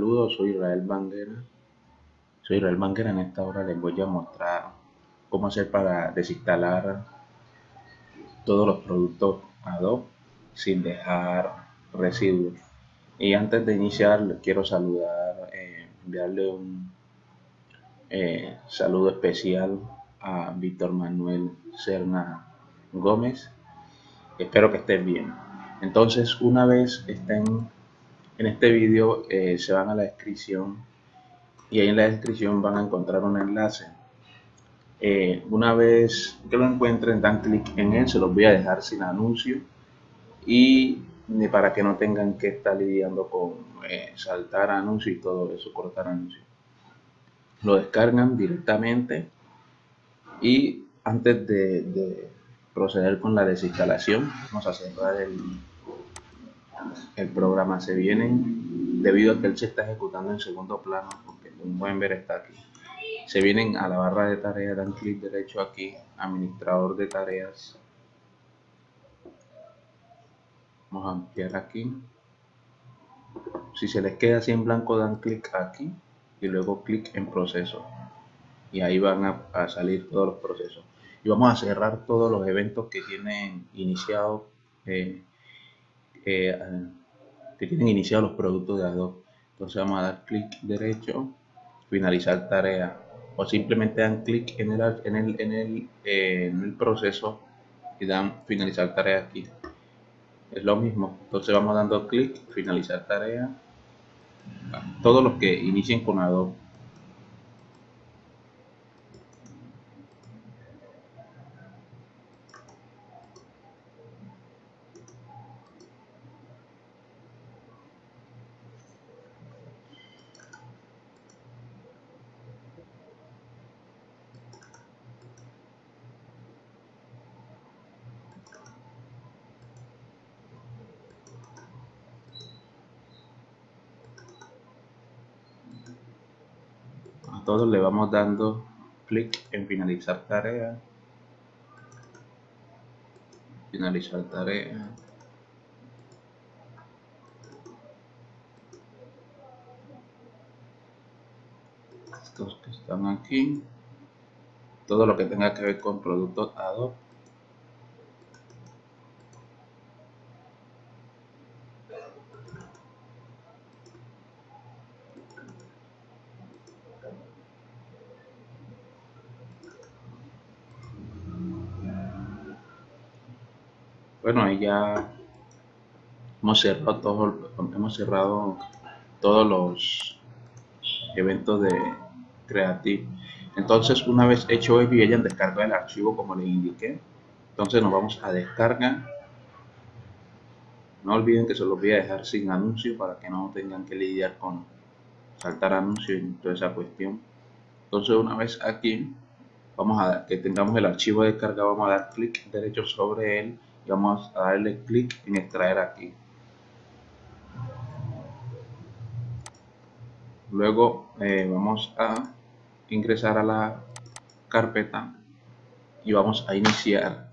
Saludos, soy Israel Banguera. Soy Israel Banguera. En esta hora les voy a mostrar cómo hacer para desinstalar todos los productos Adobe sin dejar residuos. Y antes de iniciar, les quiero saludar, eh, enviarle un eh, saludo especial a Víctor Manuel Serna Gómez. Espero que estén bien. Entonces, una vez estén en este vídeo, eh, se van a la descripción y ahí en la descripción van a encontrar un enlace. Eh, una vez que lo encuentren, dan clic en él, se los voy a dejar sin anuncio y para que no tengan que estar lidiando con eh, saltar anuncios y todo eso, cortar anuncios. Lo descargan directamente y antes de, proceder con la desinstalación, vamos a cerrar el, el programa. Se vienen, debido a que él se está ejecutando en segundo plano, porque como pueden ver está aquí. Se vienen a la barra de tareas, dan clic derecho aquí, administrador de tareas. Vamos a ampliar aquí. Si se les queda así en blanco, dan clic aquí y luego clic en proceso. Y ahí van a, salir todos los procesos. Y vamos a cerrar todos los eventos que tienen iniciado eh, eh, que tienen iniciado los productos de Adobe. Entonces vamos a dar clic derecho, finalizar tarea o simplemente dan clic en el, en el, en el, eh, en el proceso y dan finalizar tarea aquí. Es lo mismo. Entonces vamos dando clic, finalizar tarea. Todos los que inicien con Adobe todos le vamos dando clic en finalizar tarea. Finalizar tarea. Estos que están aquí. Todo lo que tenga que ver con productos Adobe bueno ahí ya hemos cerrado todo, hemos cerrado todos los eventos de Creative. Entonces una vez hecho eso y hayan descargado el archivo como les indiqué entonces nos vamos a descargar no olviden que se los voy a dejar sin anuncio para que no tengan que lidiar con saltar anuncios y toda esa cuestión. Entonces una vez aquí vamos a que tengamos el archivo descargado vamos a dar clic derecho sobre él vamos a darle clic en extraer aquí. Luego eh, vamos a ingresar a la carpeta y vamos a iniciar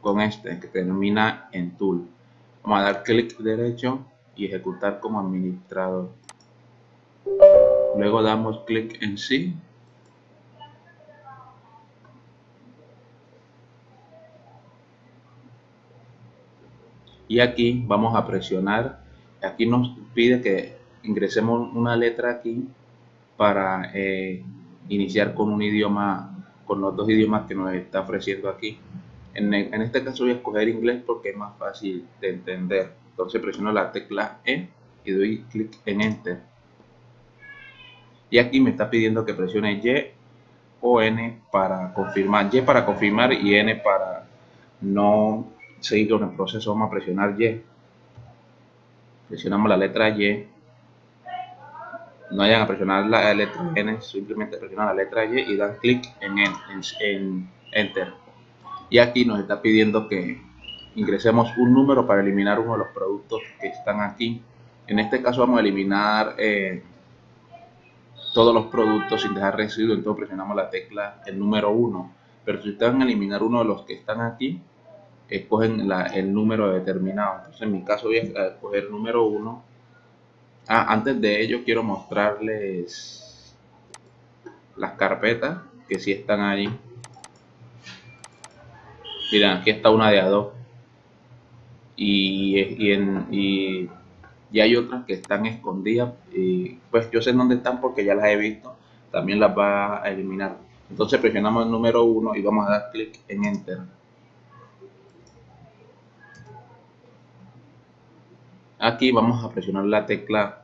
con este que termina en tool. Vamos a dar clic derecho y ejecutar como administrador. Luego damos clic en sí y aquí vamos a presionar. Aquí nos pide que ingresemos una letra aquí para eh, iniciar con un idioma con los dos idiomas que nos está ofreciendo aquí. En, en, este caso voy a escoger inglés porque es más fácil de entender. Entonces presiono la tecla E y doy clic en enter. Y aquí me está pidiendo que presione Y o N para confirmar. Y para confirmar y N para no seguir con el proceso, vamos a presionar Y. Presionamos la letra Y. No vayan a presionar la letra N, simplemente presionan la letra Y y dan clic en, en, Enter. Y aquí nos está pidiendo que ingresemos un número para eliminar uno de los productos que están aquí. En este caso vamos a eliminar eh, todos los productos sin dejar residuos, entonces presionamos la tecla el número 1. Pero si ustedes van a eliminar uno de los que están aquí, escogen el número determinado. Entonces en mi caso voy a escoger el número 1 Ah, antes de ello quiero mostrarles las carpetas que sí están ahí. Miren, aquí está una de Adobe. Y, y, en, y, hay otras que están escondidas. Y pues yo sé dónde están porque ya las he visto. También las va a eliminar. Entonces presionamos el número 1 y vamos a dar clic en Enter. Aquí vamos a presionar la tecla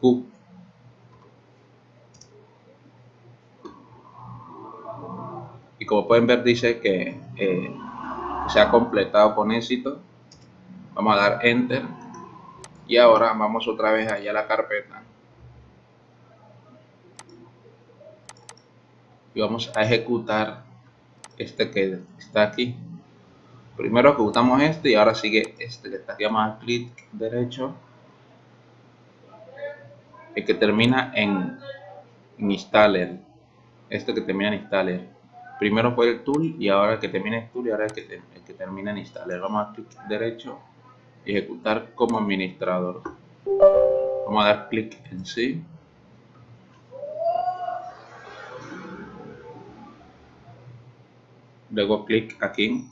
Q. Y como pueden ver dice que eh, se ha completado con éxito. Vamos a dar Enter. Y ahora vamos otra vez allá a la carpeta. Y vamos a ejecutar este que está aquí primero ejecutamos este y ahora sigue este que está aquí vamos a clic derecho. El que termina en, installer. Este que termina en installer. Primero fue el tool y ahora el que termina en tool y ahora el que, termina en installer. Vamos a clic derecho ejecutar como administrador. Vamos a dar clic en sí luego clic aquí en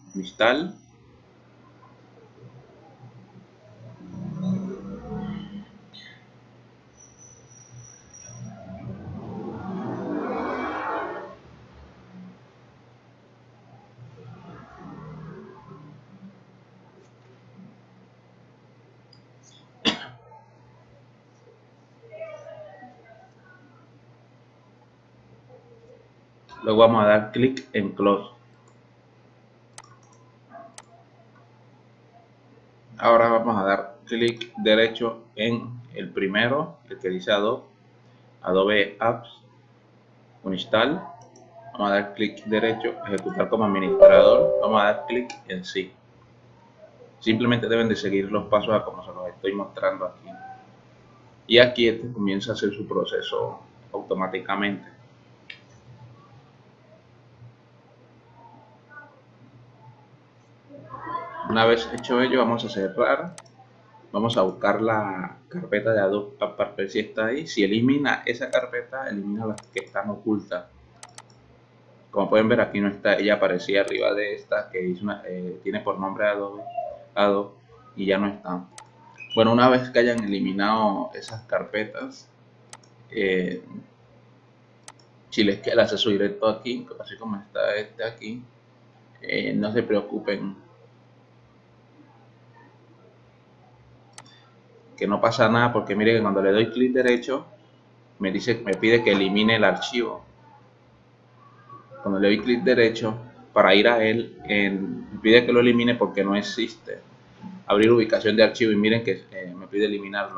luego vamos a dar clic en close ahora vamos a dar clic derecho en el primero el que dice Adobe Adobe Apps Uninstall. Vamos a dar clic derecho ejecutar como administrador. Vamos a dar clic en sí. Simplemente deben de seguir los pasos a como se los estoy mostrando aquí. Y aquí este comienza a hacer su proceso automáticamente. Una vez hecho ello, vamos a cerrar. Vamos a buscar la carpeta de Adobe para si está ahí. Si elimina esa carpeta, elimina las que están ocultas. Como pueden ver, aquí no está. Ella aparecía arriba de esta que eh, tiene por nombre Adobe, Adobe y ya no está. Bueno, una vez que hayan eliminado esas carpetas, eh, si les queda el acceso directo aquí, así como está este aquí, eh, no se preocupen que no pasa nada porque mire que cuando le doy clic derecho me dice me pide que elimine el archivo. Cuando le doy clic derecho para ir a él me pide que lo elimine porque no existe. Abrir ubicación de archivo y miren que eh, me pide eliminarlo.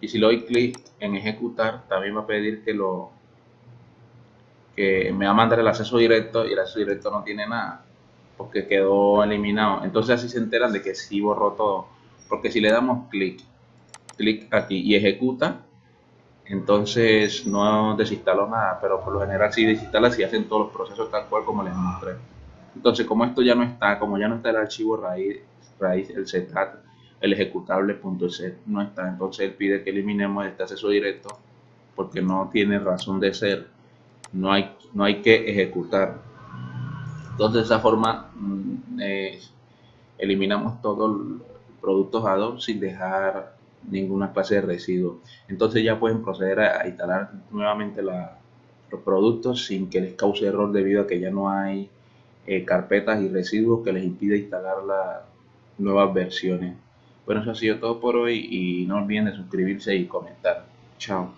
Y si le doy clic en ejecutar también va a pedir que lo que me va a mandar el acceso directo y el acceso directo no tiene nada porque quedó eliminado. Entonces así se enteran de que sí borró todo. Porque si le damos clic clic aquí y ejecuta, entonces no desinstaló nada, pero por lo general si desinstala si hacen todos los procesos tal cual como les mostré. Entonces como esto ya no está, como ya no está el archivo raíz, raíz el setat, el ejecutable.set no está, entonces él pide que eliminemos este acceso directo porque no tiene razón de ser, no hay, no hay que ejecutar. Entonces de esa forma mm, eliminamos todos los productos Adobe sin dejar ninguna clase de residuo. Entonces ya pueden proceder a, instalar nuevamente los productos sin que les cause error debido a que ya no hay eh, carpetas y residuos que les impide instalar las nuevas versiones. Bueno, eso ha sido todo por hoy y no olviden de suscribirse y comentar. Chao.